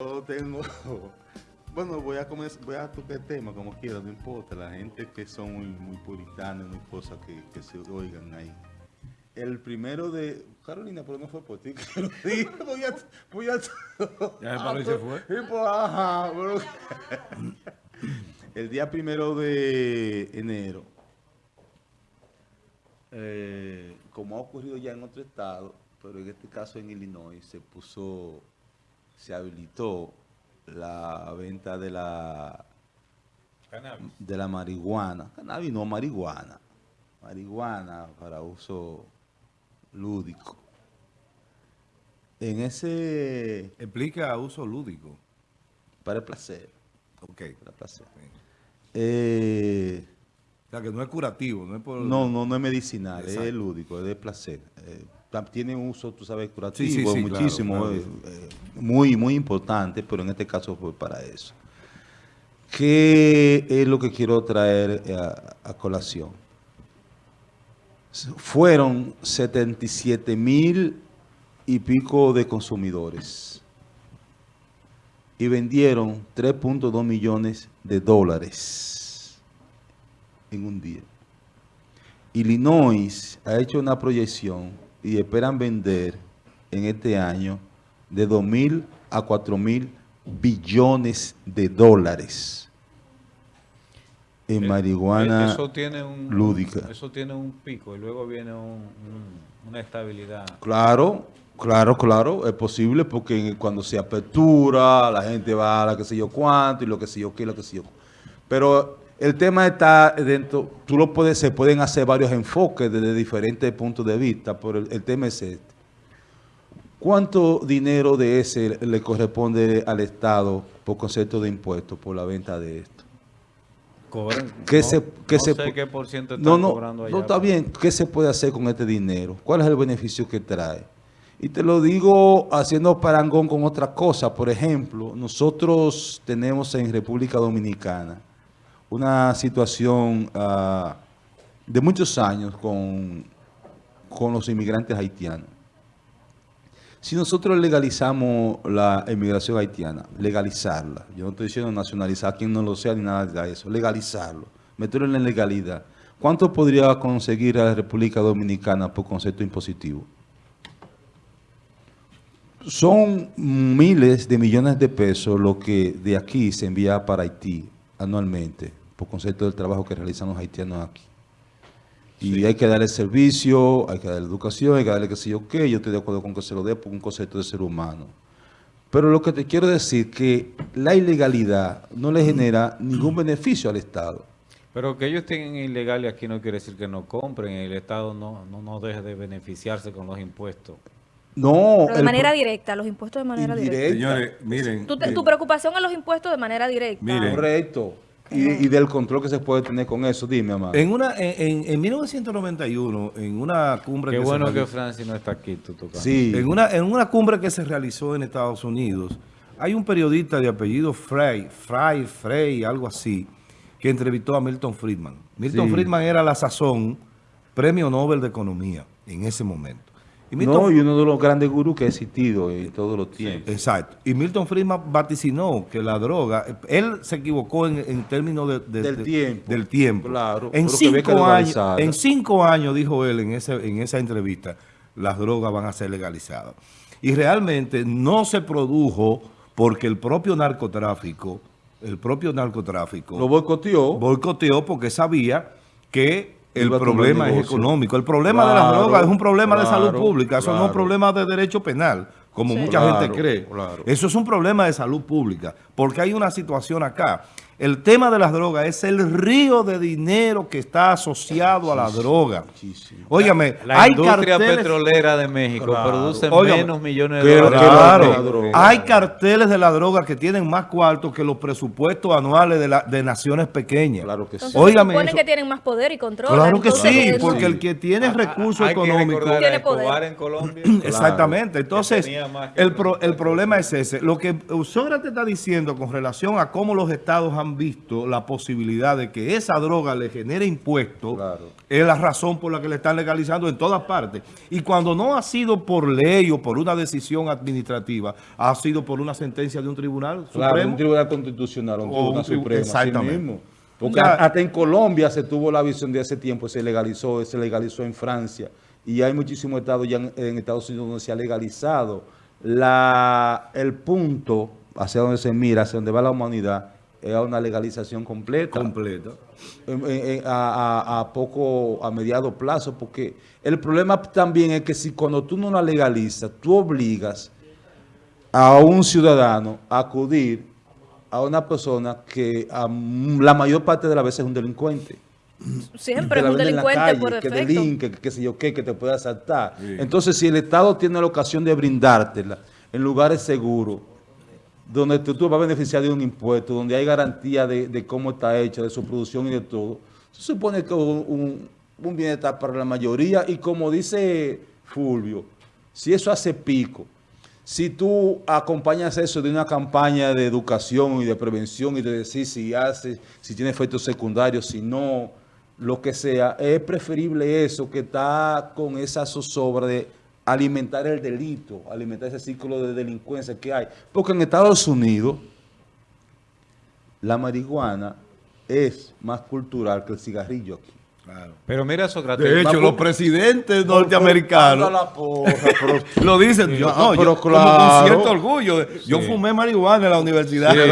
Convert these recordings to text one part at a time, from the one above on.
Yo tengo. Bueno, voy a comenzar, voy a tocar el tema como quiera, no importa. La gente que son muy, muy puritanos, muy cosas que, que se oigan ahí. El primero de. Carolina, pero no fue por ti que lo dije. Voy a. Voy a Ya y se fue. Sí, pues, ajá, El día primero de enero, eh, como ha ocurrido ya en otro estado, pero en este caso en Illinois, se puso, se habilitó la venta de la Cannabis. de la marihuana, cannabis no, marihuana, marihuana para uso lúdico. En ese, Explica uso lúdico. para el placer, Ok. para el placer. Eh, O sea, que no es curativo, no es por... no, no, no es medicinal, Exacto. es lúdico, es de placer. Eh, tiene un uso, tú sabes, curativo, Sí, sí, sí, claro, muchísimo, claro. eh, eh, muy, muy importante, pero en este caso fue para eso. ¿Qué es lo que quiero traer eh, a, a colación? Fueron 77 mil y pico de consumidores y vendieron 3.2 millones de dólares en un día. Illinois ha hecho una proyección y esperan vender en este año de 2 mil a 4 mil billones de dólares en Eh, marihuana. eh, eso tiene un, lúdica. Eso tiene un pico y luego viene un- un- una estabilidad. Claro, claro, claro, es posible porque cuando se apertura, la gente va a la que sé yo cuánto y lo que sé yo qué, lo que sé yo. Pero el tema está dentro, tú lo puedes, se pueden hacer varios enfoques desde diferentes puntos de vista, pero el, el tema es este. ¿Cuánto dinero de ese le corresponde al Estado por concepto de impuestos por la venta de esto? Cobran, ¿Qué no, se, qué no se sé pu- qué por ciento están no, no, cobrando allá. no está bien. ¿Qué se puede hacer con este dinero? ¿Cuál es el beneficio que trae? Y te lo digo haciendo parangón con otra cosa. Por ejemplo, nosotros tenemos en República Dominicana una situación ah, de muchos años con, con los inmigrantes haitianos. Si nosotros legalizamos la inmigración haitiana, legalizarla, yo no estoy diciendo nacionalizar a quien no lo sea ni nada de eso, legalizarlo, meterlo en la legalidad, ¿cuánto podría conseguir a la República Dominicana por concepto impositivo? Son miles de millones de pesos lo que de aquí se envía para Haití anualmente, por concepto del trabajo que realizan los haitianos aquí. Y hay que darle servicio, hay que darle educación, hay que darle sé yo qué. Yo estoy de acuerdo con que se lo dé por un concepto de ser humano. Pero lo que te quiero decir que la ilegalidad no le genera ningún beneficio al Estado. Pero que ellos tengan ilegales aquí no quiere decir que no compren. El Estado no, no, no deje de beneficiarse con los impuestos. No. Pero de manera directa, los impuestos de manera directa. Señores, miren. Tu, te- tu preocupación es los impuestos de manera directa. Miren. Correcto. Y, y del control que se puede tener con eso. Dime, amado. en, una, en, en- en 1991, en una cumbre Qué que bueno se que Francis no está aquí, tú tocando. Sí. En una, en una cumbre que se realizó en Estados Unidos, hay un periodista de apellido Frey, Frey, Frey, algo así, que entrevistó a Milton Friedman. Milton Sí. Friedman era a la sazón premio Nobel de Economía en ese momento. Y Milton, No, y uno de los grandes gurús que ha existido en todos los tiempos. Exacto. Y Milton Friedman vaticinó que la droga, él se equivocó en, en términos de- de- Del de- tiempo. Del tiempo. Claro, En cinco, años, en cinco años, dijo él en, ese, en esa entrevista, las drogas van a ser legalizadas. Y realmente no se produjo porque el propio narcotráfico, el propio narcotráfico Lo boicoteó. boicoteó porque sabía que el problema es económico. El problema de las Claro, drogas es un problema de salud claro, pública. Eso no es un claro. problema de derecho penal, como Sí. mucha Claro, gente cree. claro. Eso es un problema de salud pública, porque hay una situación acá. El tema de las drogas es el río de dinero que está asociado a la droga. Muchísimo. Óigame, La hay industria carteles... petrolera de México Claro. produce Óigame, menos millones de dólares. Claro, hay carteles de la droga que tienen más cuartos que los presupuestos anuales de, la- de naciones pequeñas. Claro que sí. Óigame se supone eso. que tienen más poder y control. Claro que sí, eso- porque el que tiene recursos Hay que económicos... a Tiene poder. Escobar en Colombia. Exactamente. Entonces, Que que el, pro- el problema es ese. Lo que Sócrates está diciendo con relación a cómo los estados han han visto la posibilidad de que esa droga le genere impuestos, Claro. es la razón por la que le están legalizando en todas partes. Y cuando no ha sido por ley o por una decisión administrativa, ha sido por una sentencia de un tribunal Claro, supremo. un tribunal constitucional, un O tribunal un tribu- supremo, exactamente. mismo. Porque Ya- hasta en Colombia se tuvo la visión de ese tiempo, se legalizó, se legalizó en Francia. Y hay muchísimos estados ya en, en Estados Unidos donde se ha legalizado. La, el punto hacia donde se mira, hacia donde va la humanidad, es a una legalización completa. completa. en- en- a, a- a poco, a mediado plazo, porque el problema también es que si cuando tú no la legalizas, tú obligas a un ciudadano a acudir a una persona que a la mayor parte de las veces es un delincuente. Siempre que es un delincuente calle, por que defecto. delinque, que qué sé yo qué, que te puede asaltar. Sí. Entonces, si el Estado tiene la ocasión de brindártela en lugares seguros, donde tú, vas a beneficiar de un impuesto, donde hay garantía de, cómo está hecha, de su producción y de todo, se supone que un, un, un bienestar para la mayoría y como dice Fulvio, si eso hace pico, si tú acompañas eso de una campaña de educación y de prevención y de decir si hace, si tiene efectos secundarios, si no, lo que sea, es preferible eso que está con esa zozobra de alimentar el delito, alimentar ese círculo de delincuencia que hay. Porque en Estados Unidos la marihuana es más cultural que el cigarrillo aquí. Claro. Pero mira, Sócrates. De hecho, los presidentes norteamericanos lo dicen. Yo, no, yo pero claro. con cierto orgullo. Yo fumé marihuana en la universidad. El,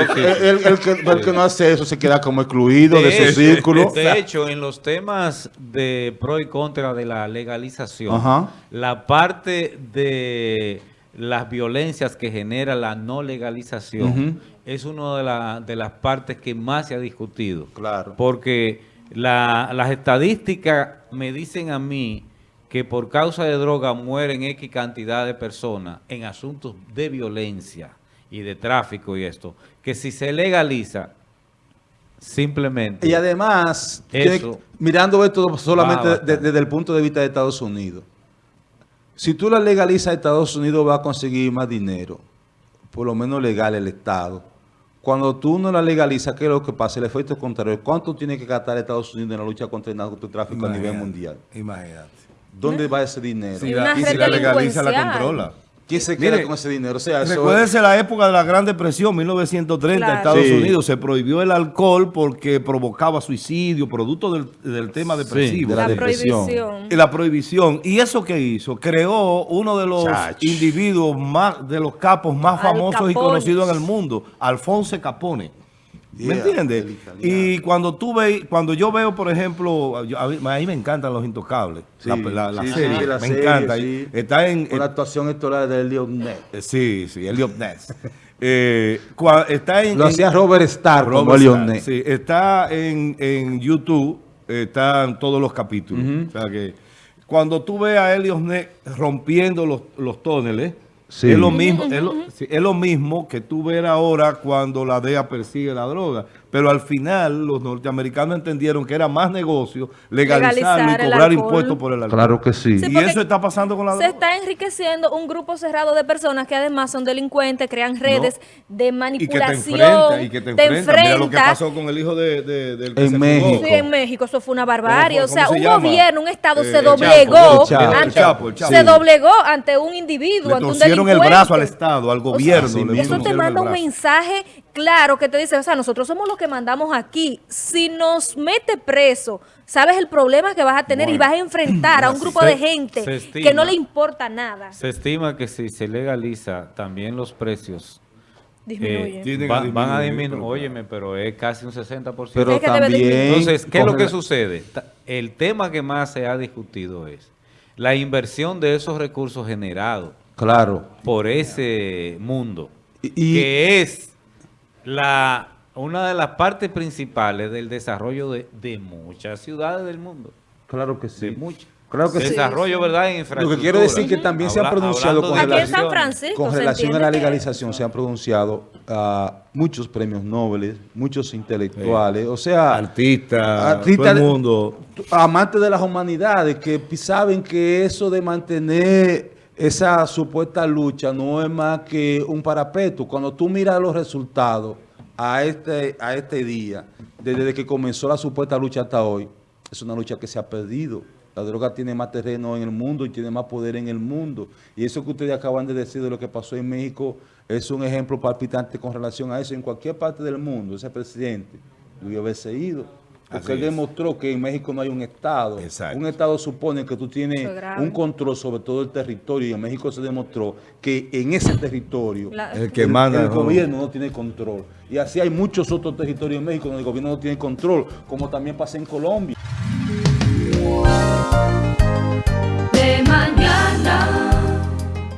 el que, el que no hace eso se queda como excluido de, ese hecho- círculo. De hecho, en los temas de pro y contra de la legalización, Ajá. la parte de las violencias que genera la no legalización es una de, la- de las partes que más se ha discutido. Claro. Porque la- las estadísticas me dicen a mí que por causa de droga mueren X cantidad de personas en asuntos de violencia y de tráfico y esto, que si se legaliza, simplemente... Y además, Eso mirando esto solamente va de- bastante. desde el punto de vista de Estados Unidos, si tú la legalizas, Estados Unidos va a conseguir más dinero, por lo menos legal el Estado. Cuando tú no la legalizas, ¿qué es lo que pasa? El efecto contrario. ¿Cuánto tiene que gastar Estados Unidos en la lucha contra el narcotráfico a nivel mundial? Imagínate. ¿Dónde va ese dinero? Si Y la, una y si la legaliza, la controla. ¿Quién se queda Mire, con ese dinero? O sea, eso Recuérdese la época de la Gran Depresión, 1930, Claro. Estados Sí. Unidos. Se prohibió el alcohol porque provocaba suicidio, producto del, del tema depresivo. de la La depresión. prohibición. Y la prohibición. ¿Y eso qué hizo? Creó uno de los individuos más, de los capos más Al famosos y conocidos en el mundo, Alfonso Capone. ¿Me Yeah, entiendes? el italiano. Y cuando tú ve, cuando yo veo, por ejemplo, yo- a mí, a mí me encantan los intocables, Sí, la, la- la sí, serie, sí, la me serie, encanta. Está en, Con la actuación estelar de Leonel. eh, Sí, sí, Elliot Ness. Eh, cua- está en, Lo hacía Robert Starr como Robert Leonel. Starr, sí, está en, en YouTube, están todos los capítulos. O sea que cuando tú ves a Elliot Ness rompiendo los, los túneles, Sí. es, lo mismo, es, lo, es lo mismo que tú ver ahora cuando la DEA persigue la droga. Pero al final los norteamericanos entendieron que era más negocio legalizarlo Legalizar y cobrar impuestos por el alcohol. Claro que sí. Sí, y eso está pasando con la Se está enriqueciendo un grupo cerrado de personas que además son delincuentes, crean redes de y que te manipulación. enfrenta, y que te te enfrenta. Mira lo que pasó con el hijo de, de- del que En se México. fugó. Sí, en México eso fue una barbarie. ¿Cómo O sea, se un llama? gobierno, un Estado Eh, se doblegó. El Chapo, ante, el Chapo, el Chapo. Se doblegó ante un individuo, Le ante un torcieron el delincuente. brazo al Estado, al O sea, gobierno. sí le eso te manda un mensaje claro que te dice, o sea, nosotros somos los que mandamos aquí. Si nos mete preso, sabes el problema que vas a tener y vas a enfrentar a un grupo Se- de gente que no le importa nada. Se estima que si se legaliza también los precios eh, va- van a disminuir, Óyeme, pero es casi un 60%. Pero también... Entonces, ¿qué es lo que la- sucede? El tema que más se ha discutido es la inversión de esos recursos generados Claro. por ese mundo, Y- y- que es la una de las partes principales del desarrollo de, de muchas ciudades del mundo. Claro que sí. De muchas. Claro que sí. Desarrollo, ¿verdad? En Lo que quiero decir que también se ha pronunciado con. Francisco Con relación a la que- legalización se han pronunciado ah, muchos premios Nobel, muchos intelectuales, o sea, Artista, Artista todo el mundo. amantes de las humanidades que saben que eso de mantener esa supuesta lucha no es más que un parapeto. Cuando tú miras los resultados, a este, a este día, desde que comenzó la supuesta lucha hasta hoy, es una lucha que se ha perdido. La droga tiene más terreno en el mundo y tiene más poder en el mundo. Y eso que ustedes acaban de decir de lo que pasó en México es un ejemplo palpitante con relación a eso. En cualquier parte del mundo, ese presidente debió haberse ido. Porque él demostró que en México no hay un Estado. Exacto. Un Estado supone que tú tienes un control sobre todo el territorio y en México se demostró que en ese territorio La- El que manda... el no. gobierno no tiene control. Y así hay muchos otros territorios en México donde el gobierno no tiene control, como también pasa en Colombia.